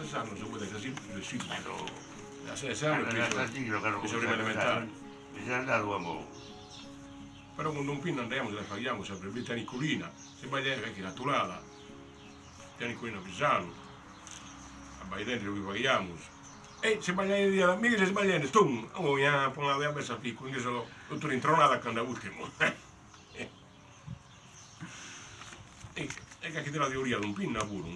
esas non se poden así de sí, pero... As esas non piso, de sobrealimentar. Esas da dúa mou. Però quando un pin andiamo ce la facciamo sempre, lì taniculina, se vai dentro anche naturale, taniculina pisano, vai dentro che facciamo. E se sbagliare di amici, se sbagliare, tu, oh, ya, pon la dea besa piccola, quindi sono tutto rintronata quando è ultimo. e, e che te la teoria di un pinno pure,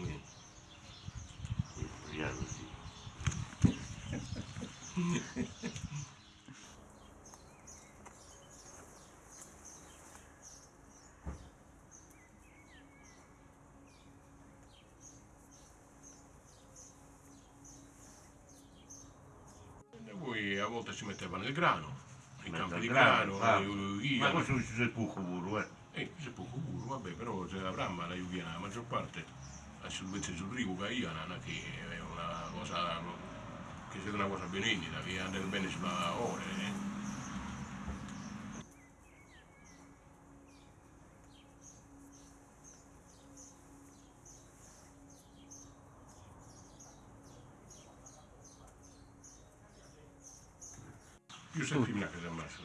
grano, il di grano, ah. io- Ma questo poco pure, eh. Eh, c'è poco puro, vabbè, però c'è la bramma, la juviana, la maggior parte, la silvestre sul rigo, che è è una cosa, che sia una cosa benigna, che andare bene sulla ore. Eh. Più sei femmina che sei maschio,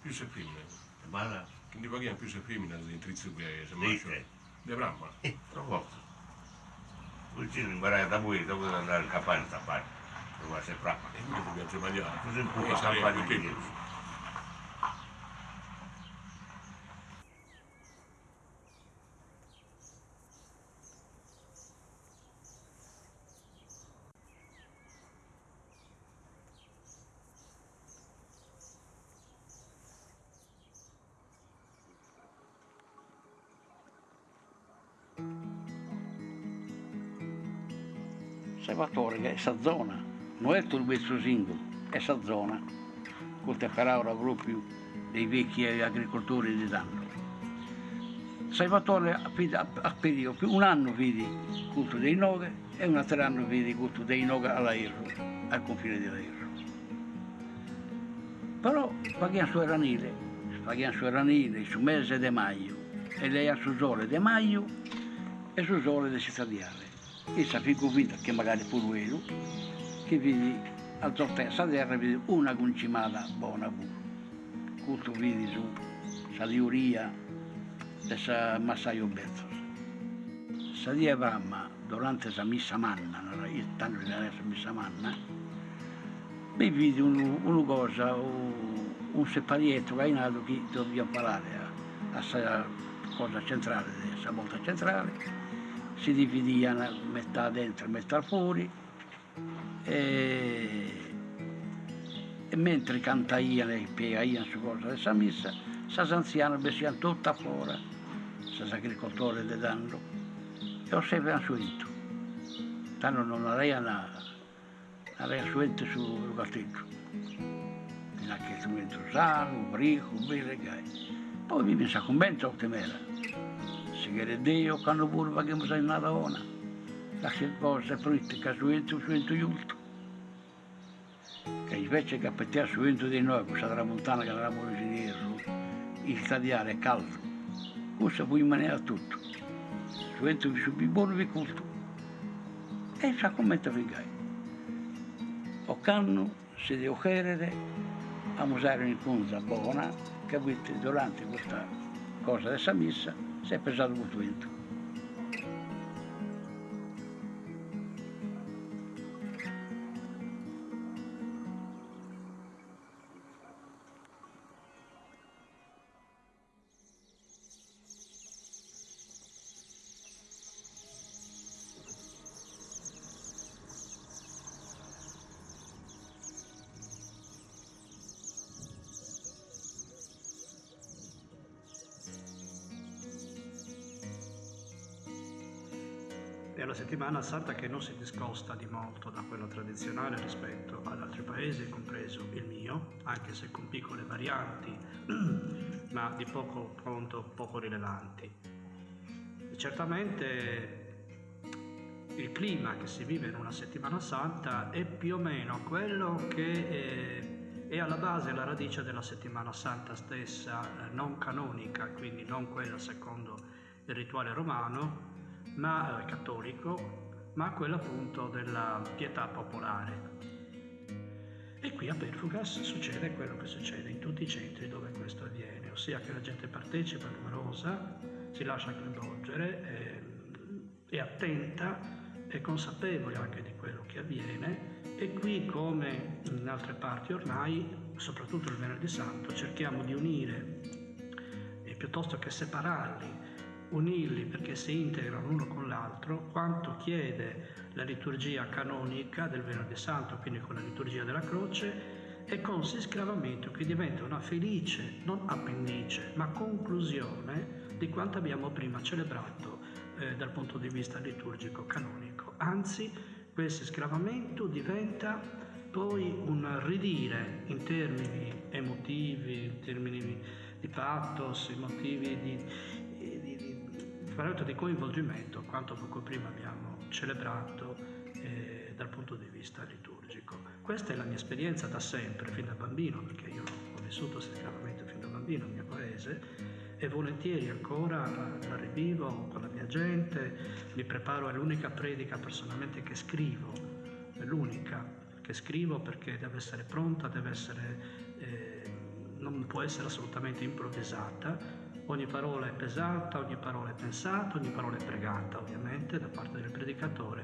più sei femmina. Ma Quindi paghiamo più se femmina di trizio che se maschio. Dite. De bramma. eh, troppo. Vicino imparare da voi, dopo devo andare in campagna a stappare. Dove sei bravo. E quindi dobbiamo sbagliare. Così un po' E la saremo campagna più è questa zona, non è tutto il mezzo singolo, questa zona, palavra proprio dei vecchi agricoltori di tanto. Salvatore ha periodo, un anno vedi culto dei Noghe e un altro anno vedi culto dei Noghe alla Irro, al confine della Irro. Però paghiamo su Eranile, paghiamo su Eranile, su mese di maggio, e lei ha su sole di maggio e su sole di cittadiale. Io sapevo convinto che magari pure lui, che vedi al sortessa terra vedi una concimata buona pure. Culto vedi su, sa diuria, dessa massaio bezzo. Sa di Avrama, durante la missa manna, io tanto era la missa manna, mi vidi un- una cosa, un, separietto che è nato che dobbiamo parlare a, a sta cosa centrale, questa volta centrale, si dividevano metà dentro e metà fuori e, e mentre cantavano e piegavano su cosa questa missa, questi anziani besivano tutta fuori, questi agricoltori di danno, e osservavano su itu. Tanto non avevano aveva suente sul castello. In anche strumento sano, brico, bere, che Poi vive in convento a temera. Se che Dio, quando pure paghiamo sai nada ona. La che cosa politica suente, suente giusto. Che invece che appetare suente di noi, questa tramontana che eravamo ingegneri, il tagliare è caldo. Questo può in maniera tutto. Suente su buono vi culto. E sa commenta finché. O canno si deve chiedere a usare un'inconza buona che durante questa cosa della missa si è pesato molto vento. Settimana santa che non si discosta di molto da quella tradizionale rispetto ad altri paesi, compreso il mio, anche se con piccole varianti, ma di poco conto, poco rilevanti. E certamente il clima che si vive in una settimana santa è più o meno quello che eh, è alla base, la radice della settimana santa stessa, eh, non canonica, quindi non quella secondo il rituale romano, ma eh, cattolico, ma quella appunto della pietà popolare. E qui a Perfugas succede quello che succede in tutti i centri dove questo avviene, ossia che la gente partecipa numerosa, si lascia coinvolgere, è, è attenta, è consapevole anche di quello che avviene e qui come in altre parti ormai, soprattutto il venerdì santo, cerchiamo di unire piuttosto che separarli unirli perché si integrano l'uno con l'altro, quanto chiede la liturgia canonica del Venerdì Santo, quindi con la liturgia della croce, e con siscravamento che diventa una felice, non appendice, ma conclusione di quanto abbiamo prima celebrato eh, dal punto di vista liturgico canonico. Anzi, quel siscravamento diventa poi un ridire in termini emotivi, in termini di pathos, in motivi di, veramente di coinvolgimento quanto poco prima abbiamo celebrato eh, dal punto di vista liturgico. Questa è la mia esperienza da sempre, fin da bambino, perché io ho vissuto sicuramente fin da bambino nel mio paese e volentieri ancora la rivivo con la mia gente, mi preparo, è l'unica predica personalmente che scrivo, è l'unica che scrivo perché deve essere pronta, deve essere, eh, non può essere assolutamente improvvisata Ogni parola è pesata, ogni parola è pensata, ogni parola è pregata ovviamente da parte del predicatore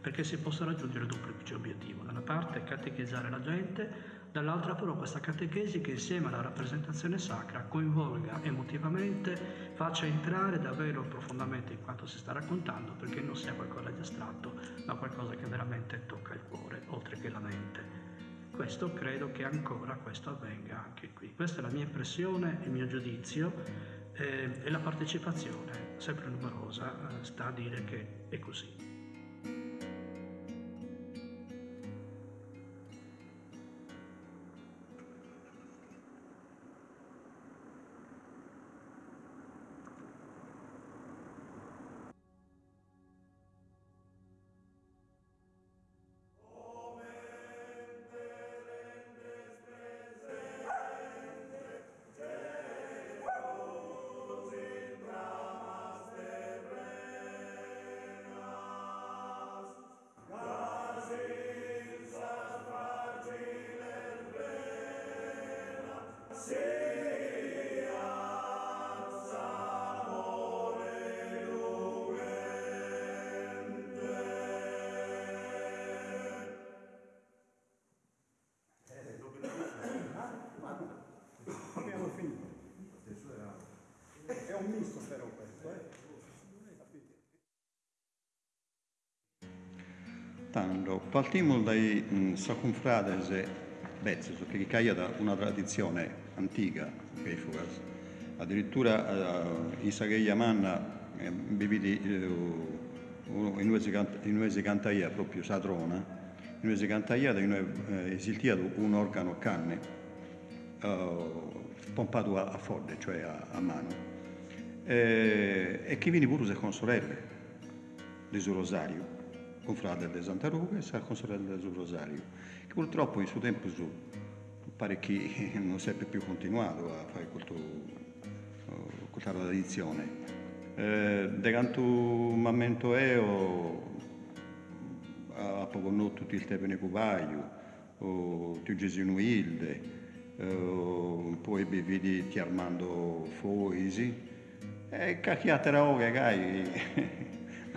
perché si possa raggiungere il duplice obiettivo. Da una parte catechizzare la gente, dall'altra però questa catechesi che insieme alla rappresentazione sacra coinvolga emotivamente, faccia entrare davvero profondamente in quanto si sta raccontando perché non sia qualcosa di astratto ma qualcosa che veramente tocca il cuore oltre che la mente. Questo credo che ancora questo avvenga anche qui. Questa è la mia impressione, il mio giudizio e la partecipazione, sempre numerosa, eh, sta a dire che è così. Tanto, partiamo dai mh, Sacunfrades Bezzes, che caia da una tradizione antica, che. Addirittura eh, in Sagheia Manna eh, beviti eh, in si cantaia proprio Satrona, in si cantaia in cui eh, esiltiato un organo canne eh, pompato a, a forde, cioè a, a mano. Eh, e che viene pure con sorelle del suo rosario con frate di Santa Ruga e con sorella del rosario, che purtroppo in suo tempo su, pare che non sempre più continuato a fare questo, questa tradizione. Eh, de canto momento io a poco no tutti il tepene cubaio, o tu Gesù Ilde, eh, poi vedi ti Armando Foisi, e cacchiate la oga,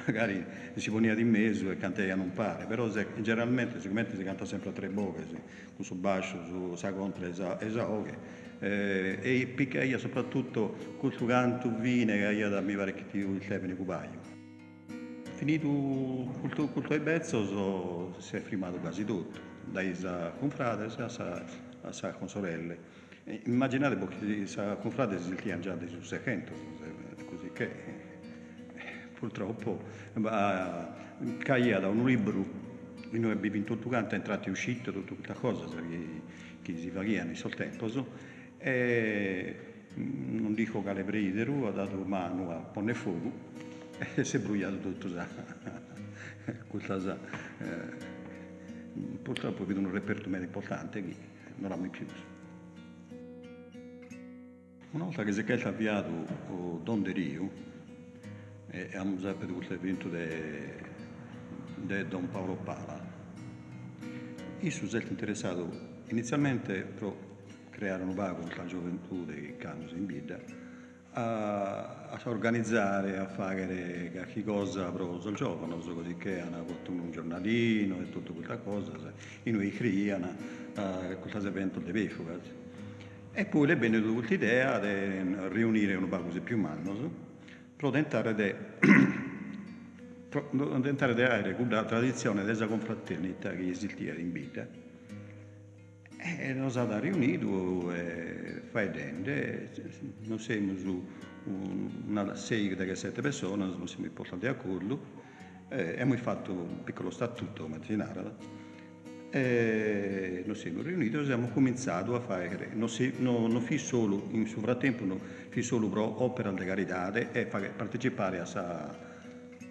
magari si poneva di mezzo e cantava non pare, però se, generalmente sicuramente si canta sempre a tre bocche, sì, su basso, su sa contra e sa oghe. Eh, e io soprattutto questo canto vine che io da mi pare che ti il tempo cubaio. Finito questo, questo ebezzo so, si è firmato quasi tutto, dai sa confrate a sa, a sa con sorelle. Immaginate che sa confrate si sentivano già dei 600, così che purtroppo caia da un libro noi abbiamo vinto tutto quanto, entrato e uscito, tutta questa cosa che, si faceva nel suo tempo. E non dico che le bridero, ha dato mano a pone fuoco e si è bruciato tutto. Questa, eh, purtroppo vedo un reperto meno importante che non l'ha mai più. Una volta che si è avviato Don De Rio, e abbiamo sempre avuto l'evento di Don Paolo Pala. Sono stato interessato inizialmente per creare un vago con la gioventù dei Canus in Bida a, a organizzare, a fare qualche cosa per il giovane, così che hanno fatto un giornalino e tutta quella cosa, e noi creano uh, questo evento di Befuga. E poi le bene venuta l'idea di riunire un vago più manno di tentare di avere quella tradizione della confraternita che esisteva in vita. E noi siamo riuniti e facendo, noi siamo una sei di sette persone, non siamo portati quello, e abbiamo fatto un piccolo statuto mattinale. E noi siamo riuniti e abbiamo cominciato a fare, non, si, no, non fi solo, in suo frattempo, non fi solo pro opera di carità e partecipare a questa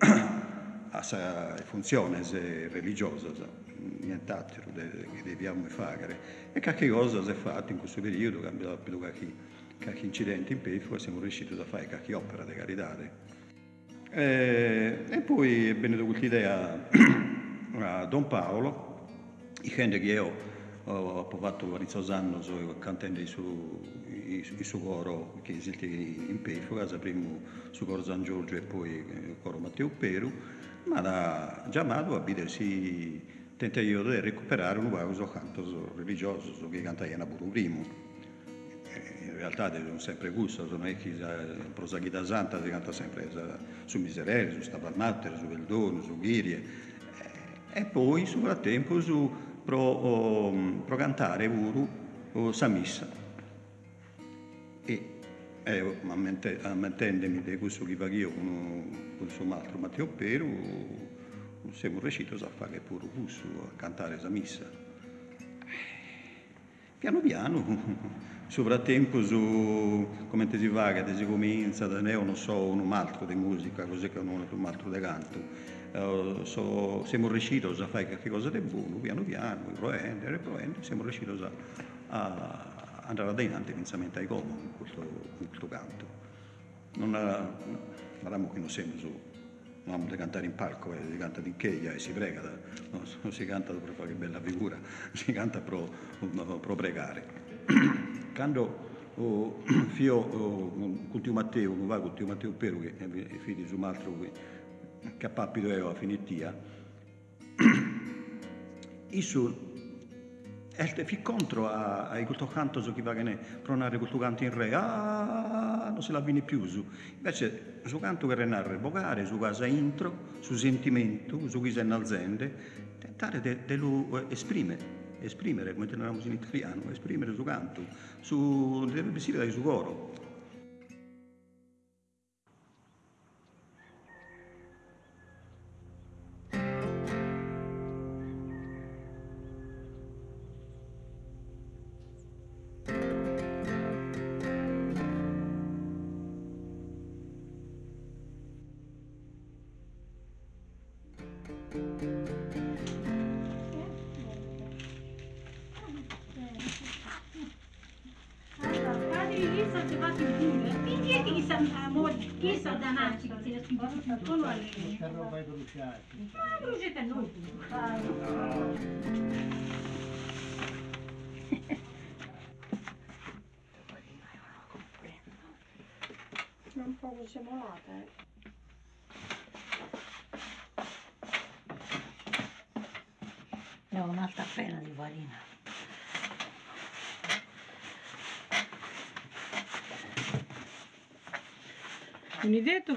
a funzioni religiose, nient'altro che dobbiamo fare. E qualche cosa si è fatto in questo periodo, abbiamo avuto qualche, qualche incidente in Pefo e siamo riusciti a fare qualche opera di carità. E, e poi è venuta questa a Don Paolo, i gente che io ho provato vari anni cantando il suo, suo coro che esiste in Pefora, prima su coro San Giorgio e poi il coro Matteo Peru, ma da chiamato a vedersi tenta io di recuperare un vaso canto religioso che cantava pure primo. In realtà sono sempre gusto, non è che prosaghita santa si canta sempre su Miserere, su Stabalmatter, su Veldone, su Ghirie. E poi, sul frattempo, su pro, oh, pro cantare pure oh, sa missa. E eh, ammettendomi di questo che faccio io con, suo altro Matteo Peru, siamo riusciti a fare pure questo, a cantare la missa. Piano piano, sul frattempo, su, come si va, che si comincia, non so, un altro di musica, così che non un altro di canto. Uh, so, siamo riusciti a fare qualcosa di buono, piano piano, proende, riproende, siamo riusciti a, a andare avanti inizialmente ai Como con questo, questo canto. Non avevamo che non siamo su, non abbiamo da cantare in palco, eh, si canta in cheia e si prega, da, no, non si canta per fare bella figura, si canta per pregare. Quando oh, io oh, con Tio Matteo, con Tio Matteo Peru, che è figlio di un altro che a papito io a finitia, io e fi contro a, a questo canto su chi va che ne pronare questo canto in re, ah, non se la viene più su. Invece, su canto che renare vocare, su casa intro, su sentimento, su chi si innalzende, tentare di lo esprimere, esprimere, come teniamo in italiano, esprimere su canto, su, deve essere su coro.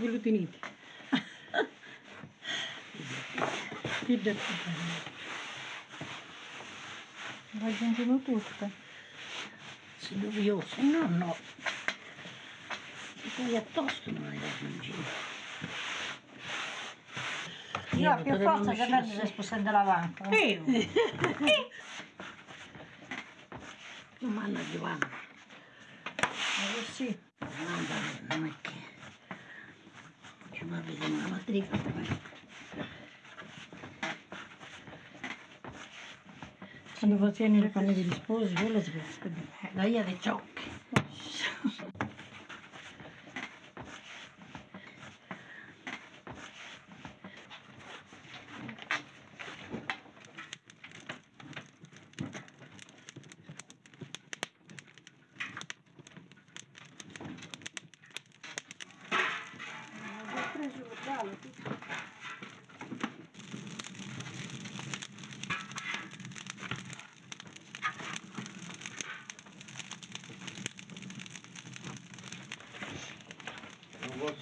Tenete? Che detto Raggiungono tutte. Se io, se no no. E poi a tosto non le raggiungi. Io ho più forza che me si spostando la banca. Io? Non manda Giovanna. Ma così. Non è che... Ci va a vedere una matricola. Quando facevi le panne degli sposi, quello si può La via dei ciocchi.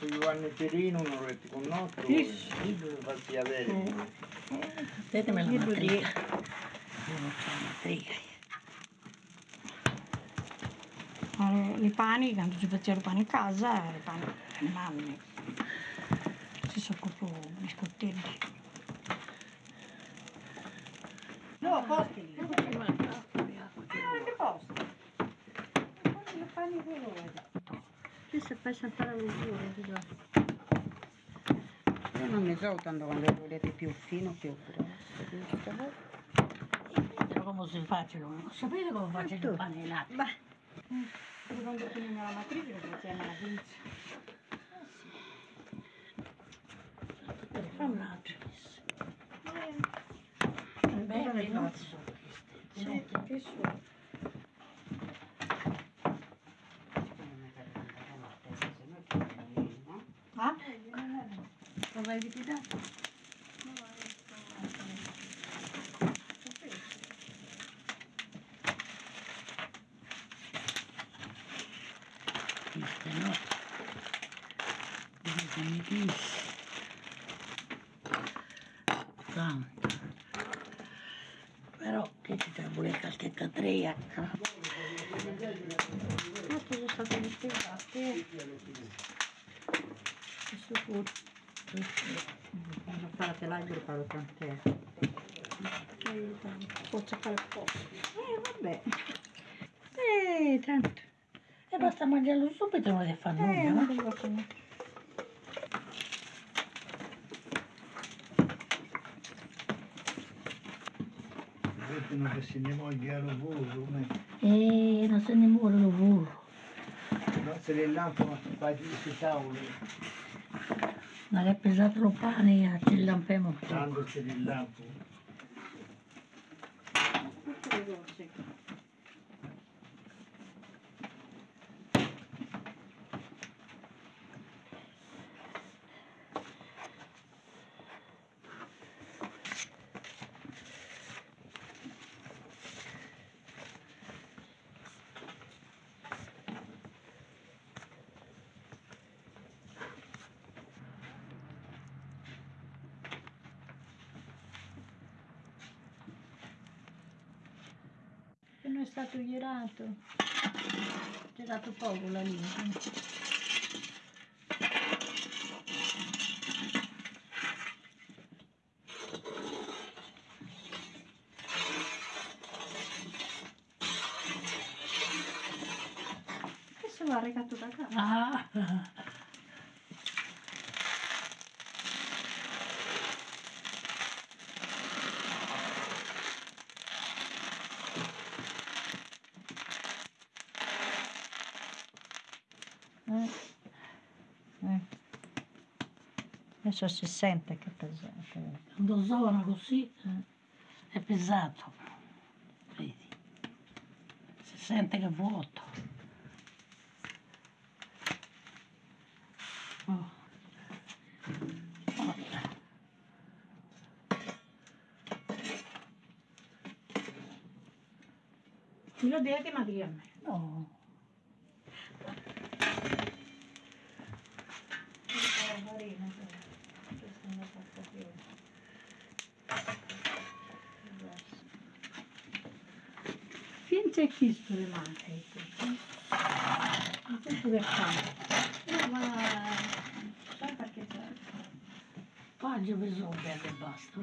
su Perino, non avete conosciuto? Sì. Sì, dove farsi avere. Datemi la Libro di- matrica. Allora, i pani, quando si faceva i pani in casa, i pani, le mamme si sono proprio biscottelli. No, posti lì. che posti? Le pani colore. Questo fai saltare lo giuro, Tanto quando lo volete più fino, più grosso? So come si facciano, non sapete come faccio il pane di latte? Beh, eh, quando finiamo la matrice lo facciamo la pinza. Fa un altro. Beh, Beh, no. non so queste. Sì, che so. Ah? Lo vai ripidato? Queste no. Queste mi dici. Tanto. Però che ci tra vuole qualche catriacca. Questi sono stati dispiegati. Questo pure. Quando fa la telaggio lo farò tant'è. Posso fare poco. Eh, vabbè. Eh, tanto. E basta mangiarlo subito, non deve fare Eh, nulla, non no? devo fare niente. Vedono che se ne voglia lavoro, ma E non se ne muore lo burro. non se le lampano fai di queste tavole, Che è pesato lo pane, ci lampiamo tutto. tanto se le lampano. Tutte le cose. Stato girato. Girato poco la linea. Questo l'ha regato da casa. Ah, Eh. Eh. Adesso si sente che è pesante. quando usavano così è pesato. Vedi? Si sente che è vuoto. Oh. Oh. Me lo dite ma di a me. No. Questo le manca. Non so dove fa. No, ma... Sai perché c'è? Oggi ho preso un bel e basta,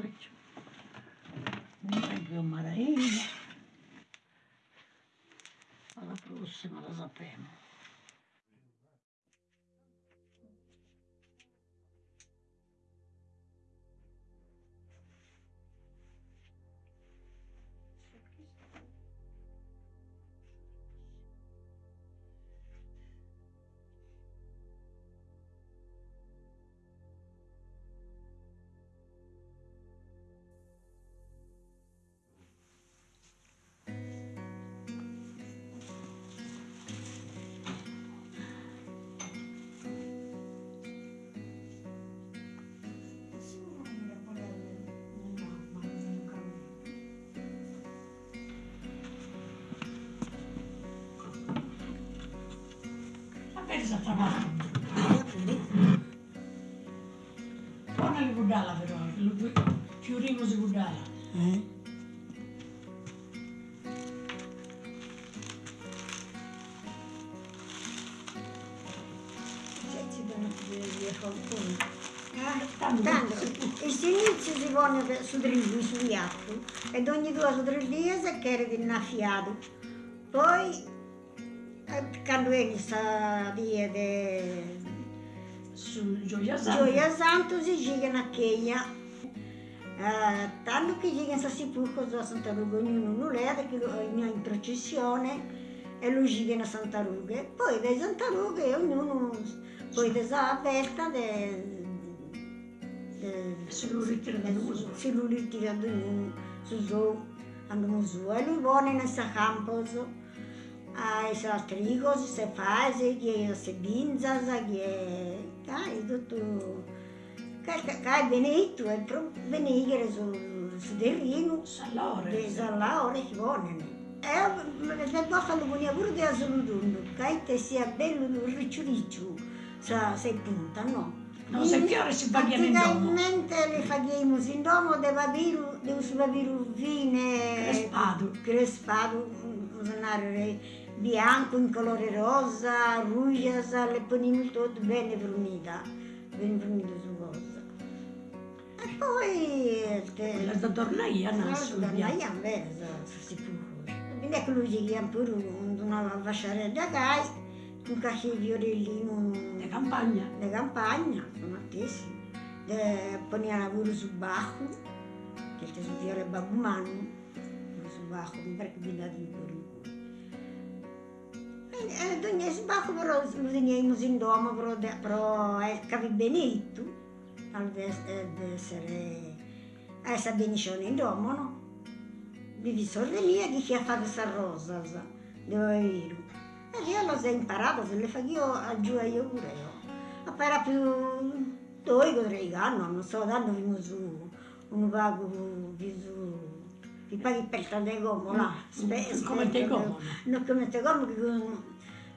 non Tornali guardala però, fiorimo si guardala. Eh? Tanto, il silenzio si pone su tre giorni, sugli atti, e ogni due su tre giorni si chiede di una fiata. Poi quando viene sta via di Su Gioia Santa. Gioia Santo si gira a Kenya. Eh, tanto che gira in Sassipuco, a Santa Ruga, ognuno non è, che in processione e lui gira a Santa Ruga. Poi da Santa Ruga ognuno, poi da sa festa, de, de, Se lo ritira da uso. se lui ritira da ognuno, su su, andiamo su. E lui vuole in questo campo, a se altri cose, se fa, se che se binza, se che dai, tutto che benedetto e pro benedire su su terreno Salore. de salare che vogliono. E se posso lo voglio pure di assoluto, che te sia bello riccio riccio, sa se punta, no? No, se fiore si paghiamo in domo. Le facciamo in domo de papiro, de us papiro fine, Crespado. crespado, usare bianco in colore rosa, rugia, le poniamo tutto bene brunita, bene brunita su cosa. E poi... eh, La da tornaia nasce. da lei a me, si può. Quindi ecco lui chiama pure una vasciare da gai, un cacci fiorellino De campagna. de campagna, tantissimo. Eh, Poneva pure su bacco, che te su fiore babumano, su bacco, mi pare che viene di E eh, ogni sbacco però lo teniamo in domo, però, de- però eh, capi benedetto, al de- eh, de essere, a essere benicione in domo, no? Vivi sorelle mia che ci ha fatto questa rosa, sa, dove vivo. E io l'ho imparato, se le faccio io, aggiù io pure io. Era più due tre anni, non so, danno fino su, un pago più su, ti paghi per. Spe- Mm, come te gomme? Non come te con-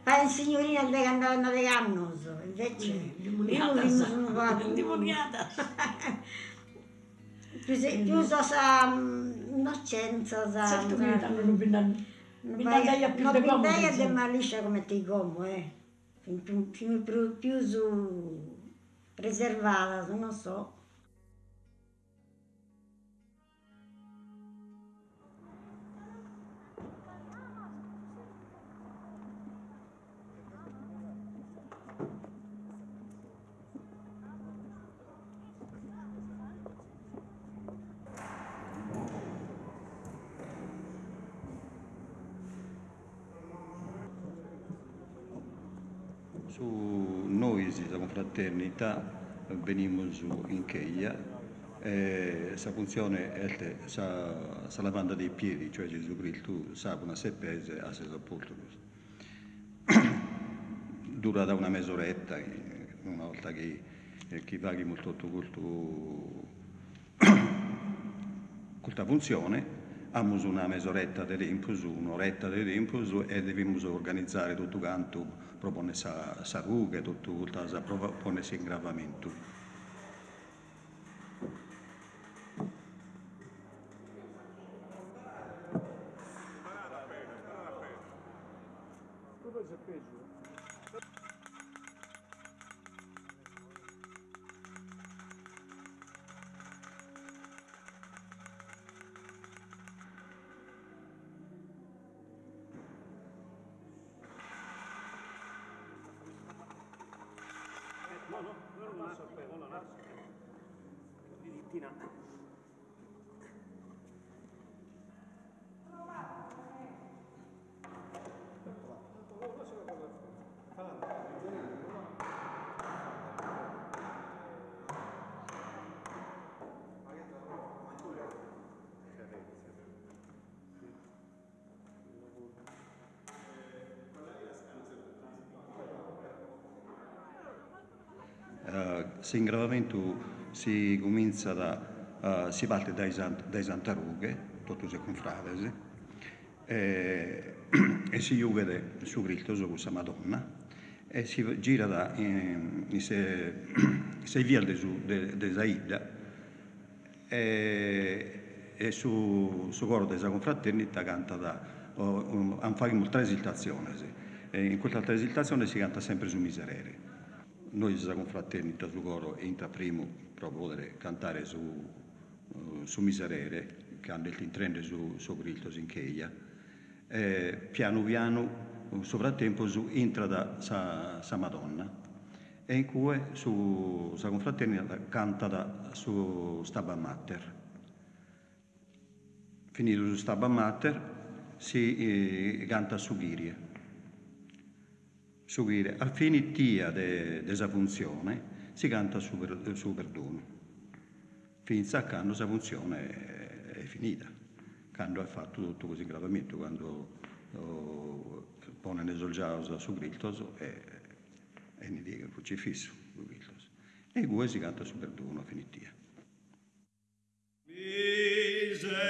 fai in signorina che andavano a anni, invece io Demoniata. vivo su un pago. Demoniata. Più, so sa mm, innocenza, sa... Certo che non bindandaia vai- più non gomme, bindaia insomma. de maliscia come ti gomo, eh. Più, più, più, più, più su preservata, non so. Confraternita, veniamo su in Cheia e questa funzione è sa, sa lavanda dei piedi, cioè Gesù Cristo sa una seppese a se sopporto. Dura da una mezz'oretta, eh, una volta che, eh, che paghi molto questo questa funzione, abbiamo una mezz'oretta di tempo, un'oretta di tempo e dobbiamo organizzare tutto quanto, propone sa, sa ruga, tutto propone ingravamento. Eh, L'ingravamento si comincia da, eh, si parte dai, dai santarughe, tutto si confratesi, e, e si vede su Cristo, su questa Madonna, e si gira da in, in se, sei via de, de, de Zaida e, e su, su coro della confraternita canta da, um, hanno fatto molta esiltazione, sì. in questa esiltazione si canta sempre su miserere. Noi della confraternita su coro entra primo per poter cantare su, uh, su miserere, che hanno il intrende su, su Griltos in Cheia, e piano piano sovraptempo su entra da sa, sa Madonna e in cui su sa confraternita canta da, su Staba Mater. Finito su Staba Mater si eh, canta su Ghirie. Su Ghirie. A finitia della funzione si canta su, per, su perdono. Finza quando la funzione è, è finita, quando ha fatto tutto così gravemente, quando oh, pone l'esolgiausa su Griltos e, e ne dica il crocifisso su Griltos. E gue si canta su perdono a finitia. Miserere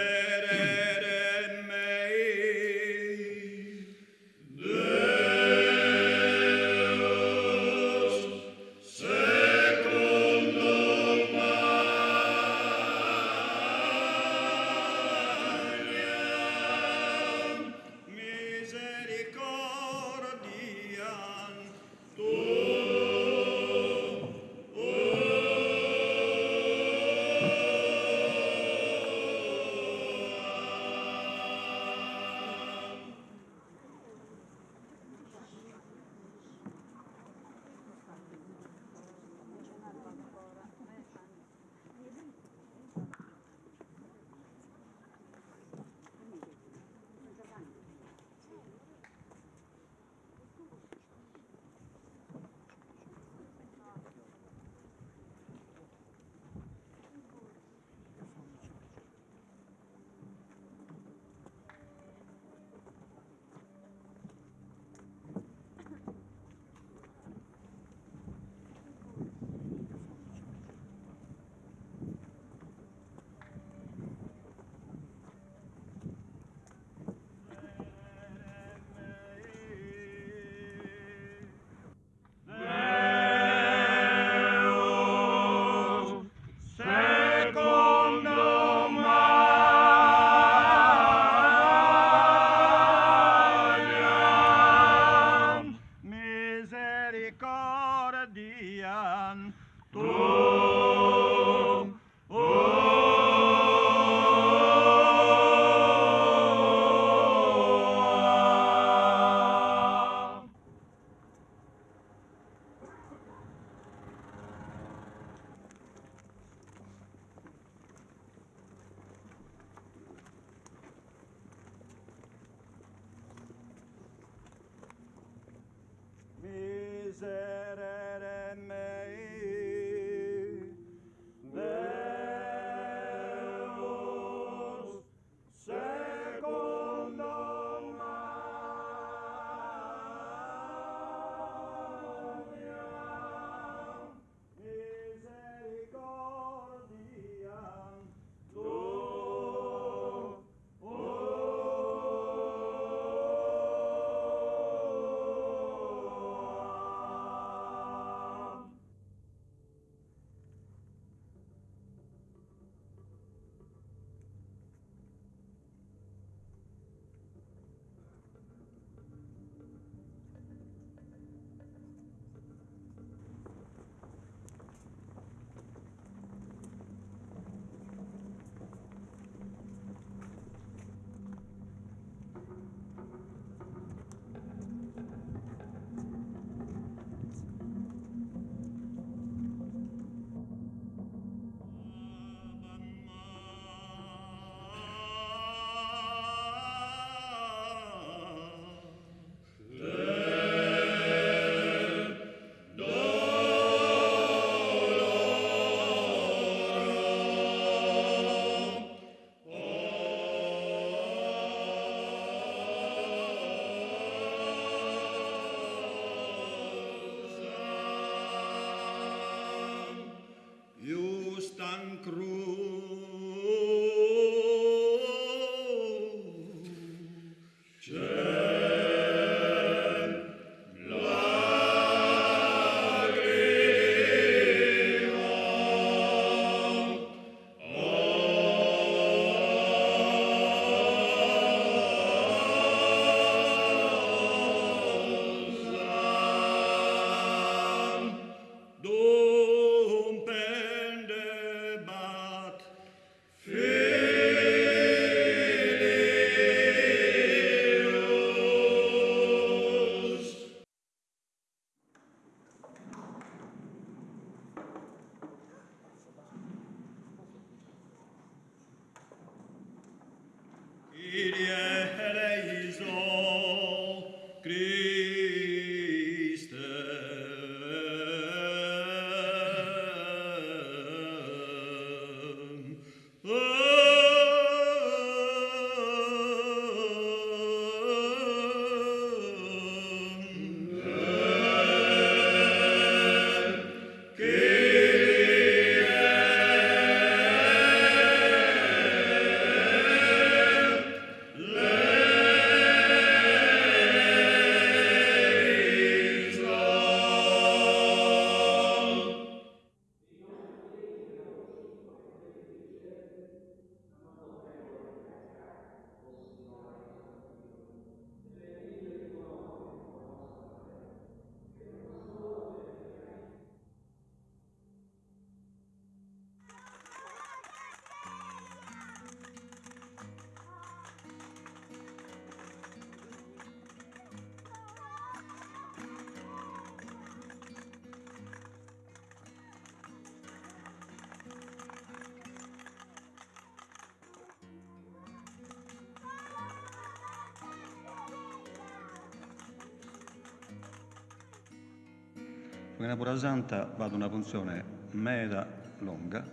Perché pura santa va ad una funzione meda lunga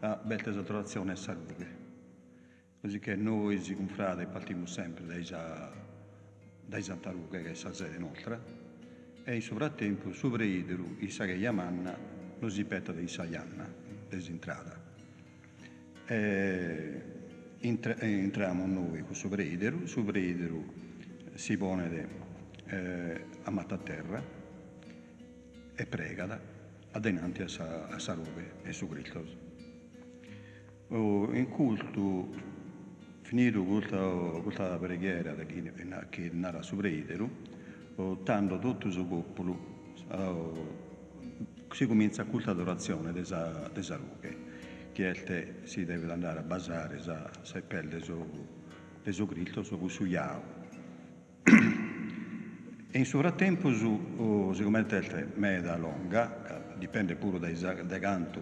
a bella saturazione e salute. Così che noi, si confrate, partiamo sempre dai, dai Santa Luca, che è la sede nostra, e in frattempo, sopra Idru, i Sagheia Manna, lo si petta dei Saianna, desentrata. E entra, entriamo noi con sopra Idru, sopra Idru si pone de, eh, a terra e pregata adenanti a sa, a sa robe su Cristo. Oh, in culto, finito questa, questa preghiera chi, che narra su oh, tanto tutto il popolo si comincia a culto adorazione della robe che si deve andare a basare sa, pelle su, su Cristo, su Yahweh. In frattempo, su, oh, siccome meda longa, dipende pure dai, dai canto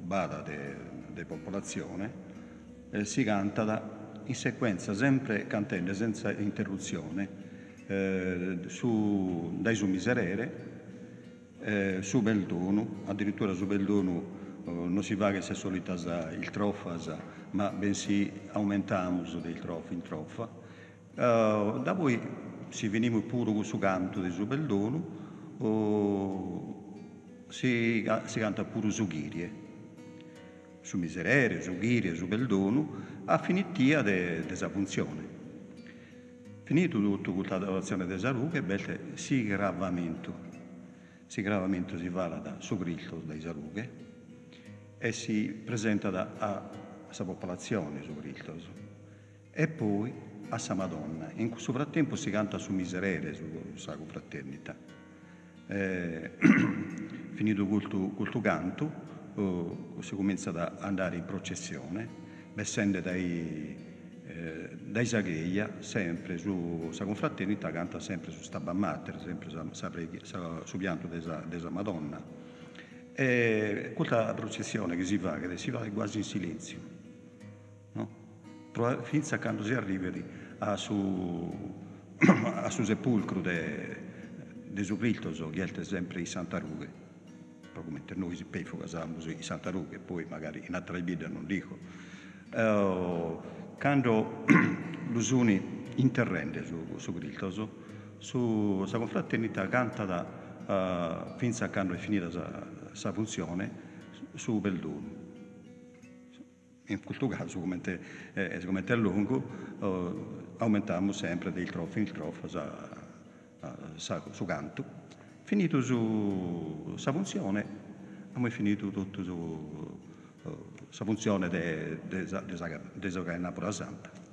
bada della popolazione, eh, si canta da, in sequenza, sempre cantando senza interruzione, eh, su, dai su miserere, eh, su Beldono, addirittura su Beldono eh, non si va che sia solita il trofasa, ma bensì aumentiamo il trof in troffa. Uh, da si veniva pure su canto di Subeldono, uh, si, si, canta pure su Ghirie, su Miserere, su Ghirie, su Beldono, a finitia della funzione. Finito tutto questa l'adorazione della ruga, si gravamento. Si gravamento si va da su Cristo dai Sarughe, e si presenta da, a questa popolazione su Cristo e poi a Sa Madonna. In questo frattempo si canta su Miserere, su Sacro Fraternità. Eh, finito culto, culto canto, oh, si comincia ad andare in processione, essendo dai, eh, dai Sagheia, sempre su Sacro Fraternità, canta sempre su Stabba Mater, sempre su, su, su pianto della Madonna e questa processione che si fa, che si fa quasi in silenzio? Fino a quando si arriva a su, a su sepolcro di suo Cristo, che è sempre in Santa Ruga, proprio mentre noi si casamos in Santa Ruga, poi magari in altre vite non dico. Uh, quando l'usuni interrende su, su Cristo, su, su, su confraternità canta da, uh, fino a quando è finita questa funzione su Belluno. In questo caso, come è, eh, come è lungo, eh, aumentiamo sempre del trofo in trofo sa, sa, su canto. Finito su questa funzione, abbiamo finito tutto su questa uh, funzione della de, de, de, de Napoli Santa.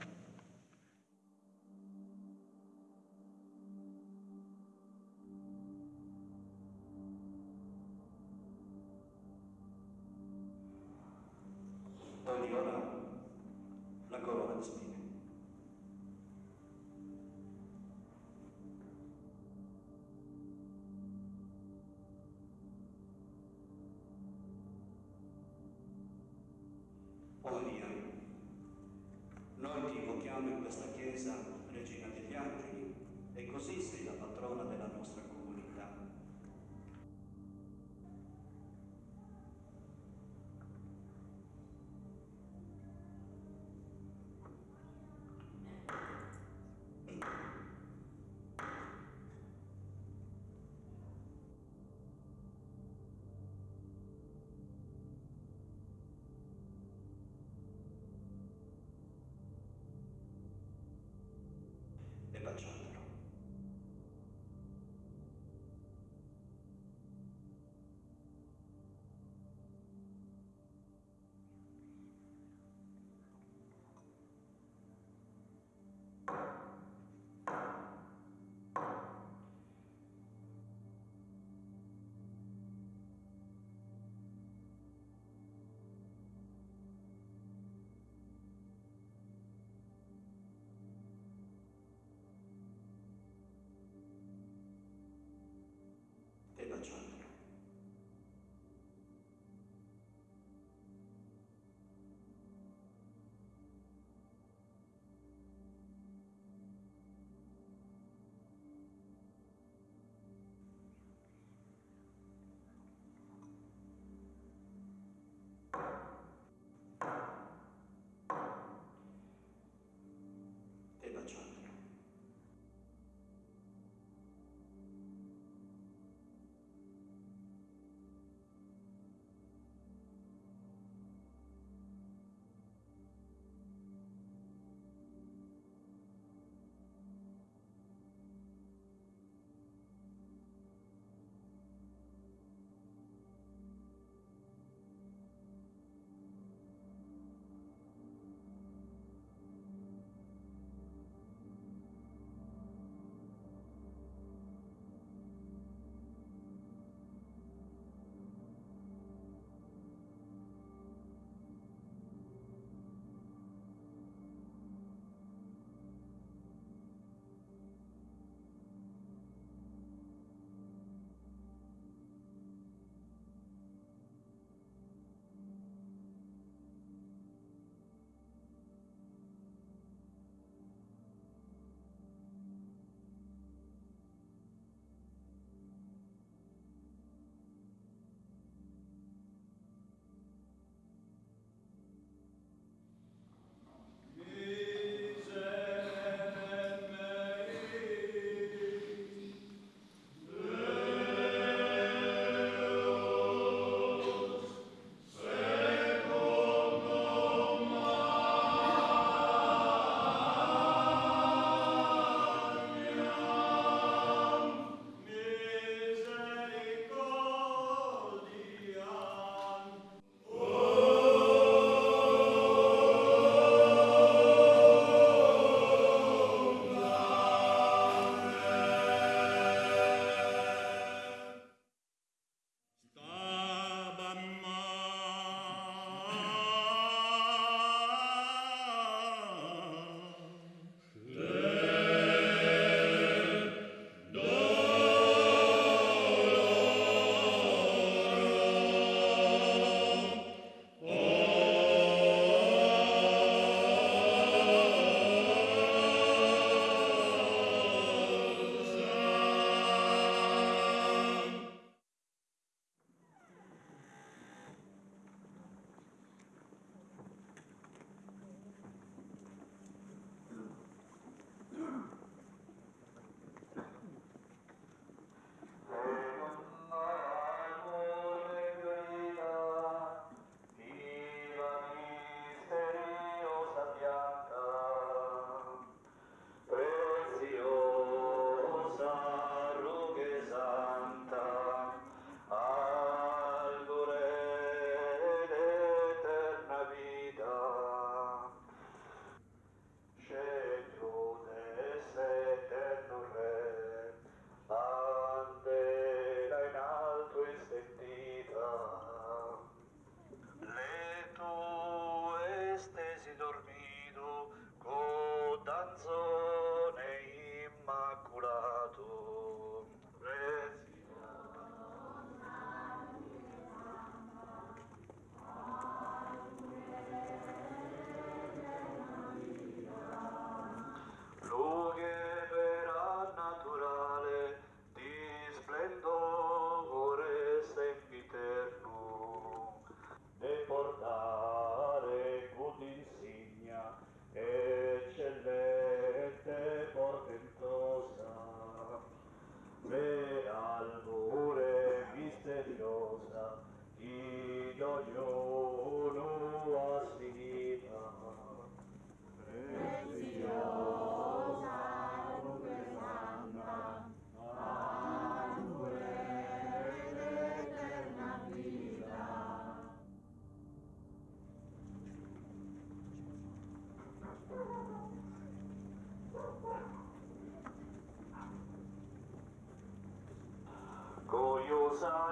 What's?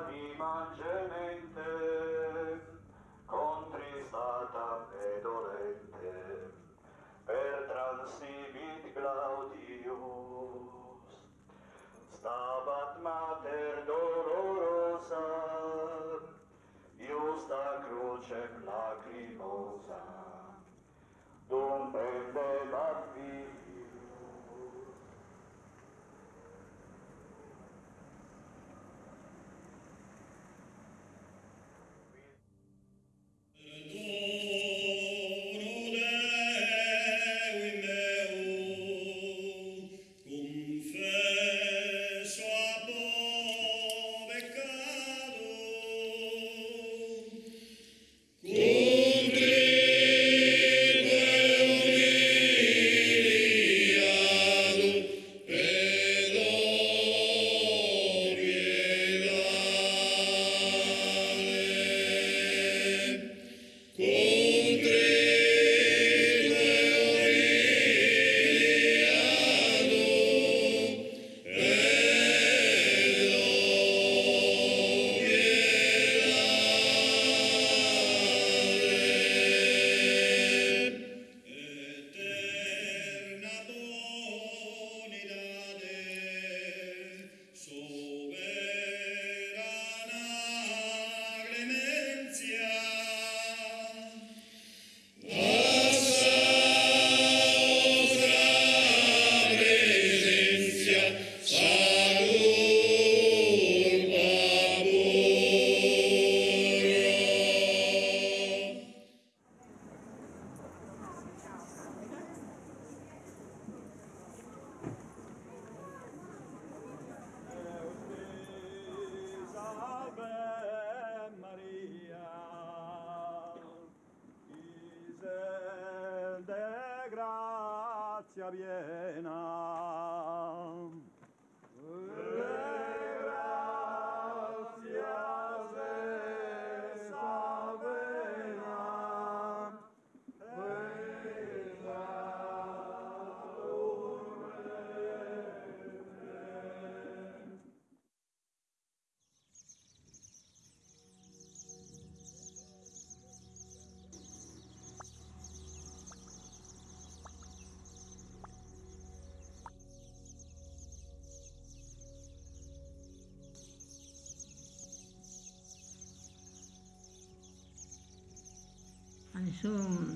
Adesso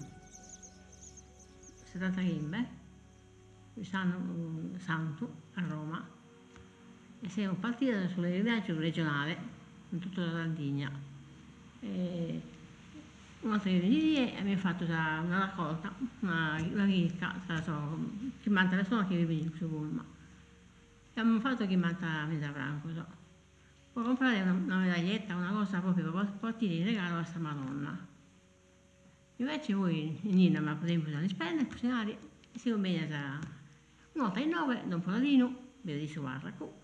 70 bimbe, quest'anno un santo a Roma e siamo partiti sulle viaggio regionale in tutta la Sardigna. Un altro giorno di lì abbiamo fatto una raccolta, una, una ricca, che manca persone che vive in Bulma. E abbiamo fatto che manca Mesa Franco. So. Può comprare una, una medaglietta, una cosa proprio per portare in regalo a sta Madonna. Invece voi, Nina, ma per esempio dalle spelle, cucinare, e si combina da un'altra in nove, da un poladino, vedo di suarraco,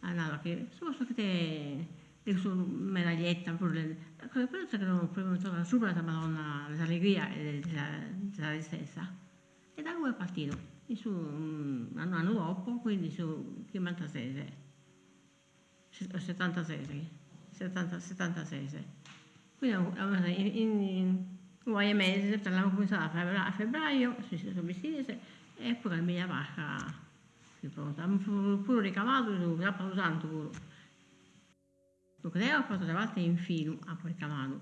allora che soprattutto che te le sue medaglietta, quelle cose che non proprio sopra la Madonna, l'allegria della, stessa. E da lui è partito, su, un anno dopo, quindi su 56, 76, 70, 76. Quindi in, in, paio di mesi, torniamo a a febbraio, a si sono vestiti e poi la mia vacca si pronta. Pure ricamato, l'ha fatto tanto pure. Perché lei ha fatto la volta in filo, ha poi ricamato.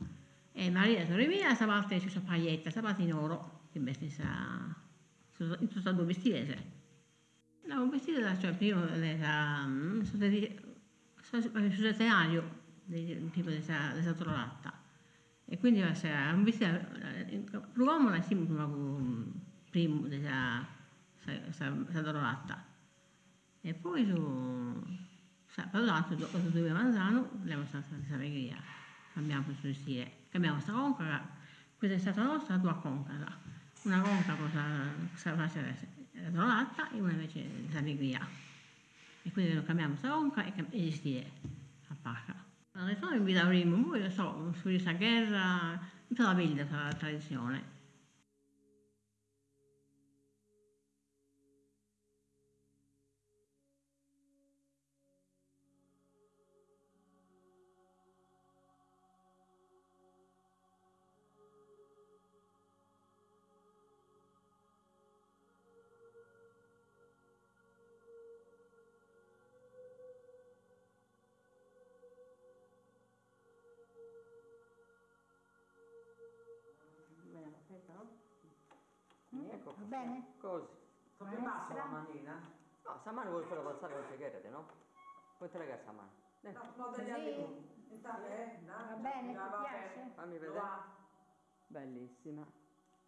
E Maria, sorella mia, questa volta è su paglietta, questa volta in oro, che veste sa, in tutto due vestite. No, un vestito da, cioè, prima era, sul scenario, tipo di questa trovata. E quindi vestito, l'uomo la si prima della trovata. E poi su, per l'altro, dopo due manzano, abbiamo stata questa allegria. Cambiamo questo vestire, cambiamo questa conca, questa è stata nostra, tua conca. Una conca cosa, la trovata e una invece l'allegria. E quindi cambiamo questa conca e, e vestire a pacca. Adesso mi avremo, poi lo so, su questa guerra, tutta la vita, la tradizione. Bene? così. Come passa la manina? No, stamane vuoi fare passare con chiacchierate, no? Puoi te la mano. No, no, degli altri. Va bene, ti piace? Fammi vedere. Bellissima.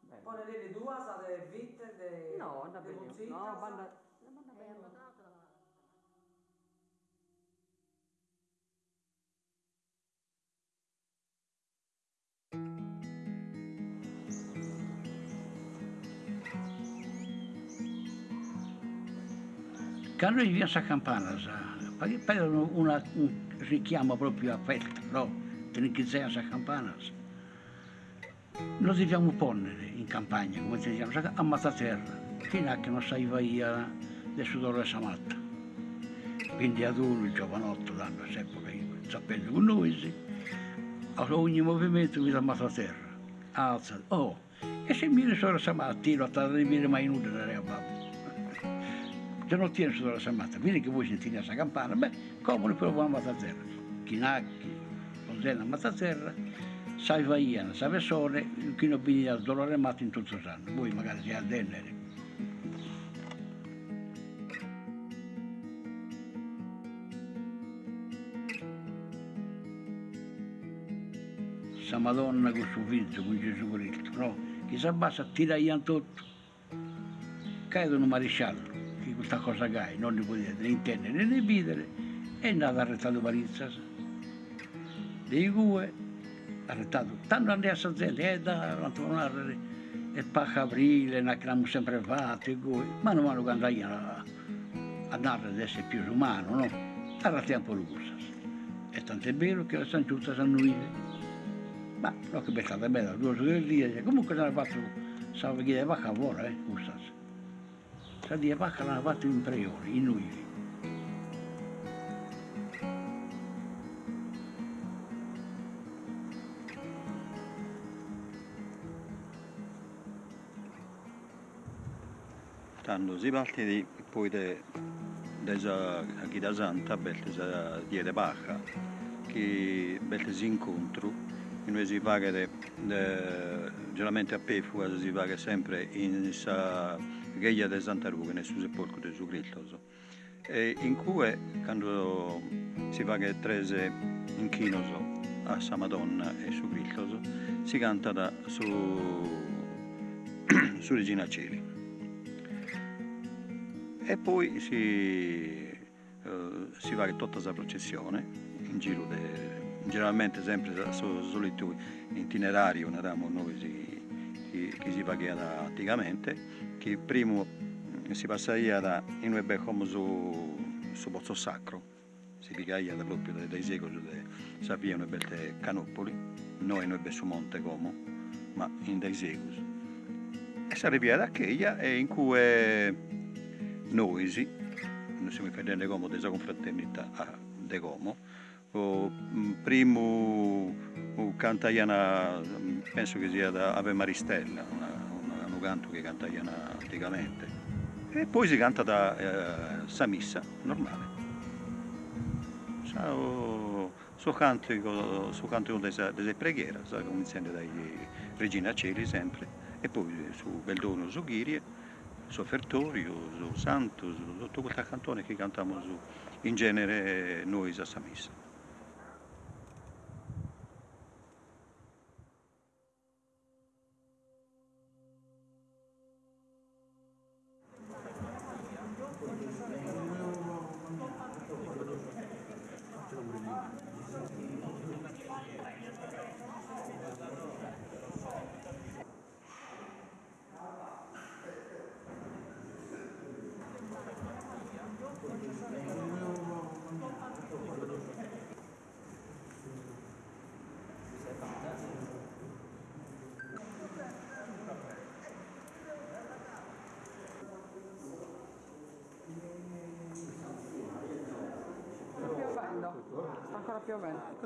Bella. Poi le due state vitte de... No, da de bene. No, sa- banda... Quando viviamo a Campana, poi poi una, un richiamo proprio a festa, no? Che sei a Campana. Noi dobbiamo ponere in campagna, come diciamo, a Mataterra, fino a che non sai via del sudore Samatta. Quindi ad uno, giovanotto, danno sempre sapendo con noi, sì. a ogni movimento vi a Mataterra, alza, oh, e se mi sono stamattina, non ti dire mai nulla da babbo se non tieni sulla samata, vedi che voi sentite questa campana, beh, come proviamo a Mataterra. Chinacchi, Rosella a Mataterra, Sole, chi non viene al dolore matto in tutto il anno. Voi magari siete a Dennere. Sa Madonna con suo figlio, con Gesù Cristo, no? Chi si abbassa tira tutto, cadono maresciallo questa cosa che non ne potete né intendere né videre, è andato arrestato Parizzas. Dei due, arrestato, tanto andai a Sazzente, eh, da tornare, e pacca aprile, ne abbiamo sempre fatto, e voi, mano a mano che andai a, a andare ad essere più umano, no? Arrestiamo le cose. E tanto è vero che la San Giusta sanno vivere. Ma no, che è stata bella, due o tre giorni, comunque se ne ha fatto, sa che è vacca buona, eh, questa. Vacca l'hanno fatto in priore, in Uivi. Tanto si parte di, poi de, chi da Santa, belte sa die de Baja, che belte si incontro, noi si paga de, de, generalmente a Pefua si paga sempre in sa Gheia de Santa Luca, nel suo sepolcro di Gesù Cristo. E in cui, quando si paga trese in chinoso a Sa Madonna e su Cristo, si canta da su, su Regina Cieli. E poi si, eh, si va tutta questa processione in giro, de, generalmente sempre so, solito itinerario, eravamo noi si, che, che si pagava anticamente, che prima si passava da, in noi come su, su Pozzo Sacro, si pagava proprio dai, dai secoli, sapevano belle canopoli, noi noi su Monte Como, ma in dei secoli. E si arriva da quella e in cui noi, sì, noi siamo fedeli come della confraternita a De Como, o, m, primo cantaiana, penso che sia da Ave Maristella, una, una, un canto che cantaiana anticamente. E poi si canta da eh, sa missa normale. Su, su cantico, su cantico della preghiera, sa, cominciando dai Regina Celi sempre, e poi su Beldono, su Ghirie, su Fertorio, su Santo, su tutto quel cantone che cantiamo in genere noi a sa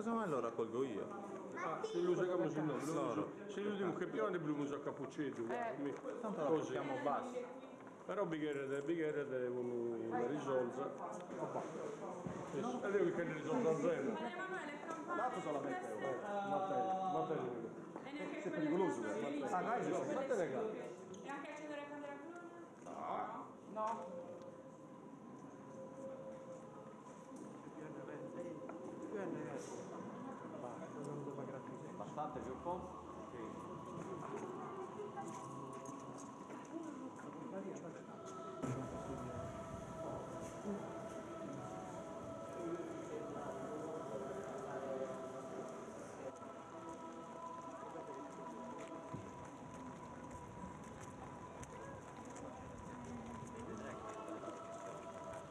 Cosa mai lo raccolgo io? Ah, se su noi, loro. Se usiamo che piano dobbiamo usare cappuccetto, Eh, tanto la così. portiamo bassa. Però bighere de bighere devono risolvere. E devi che risolve a zero. Dato solamente Matteo, Matteo. Sei pericoloso Matteo. Ah, dai, Matteo. E anche accendere la candela blu? No. Più un po'?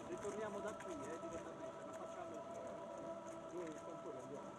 Ritorniamo da qui, eh, direttamente, non facciamo due cantori andiamo.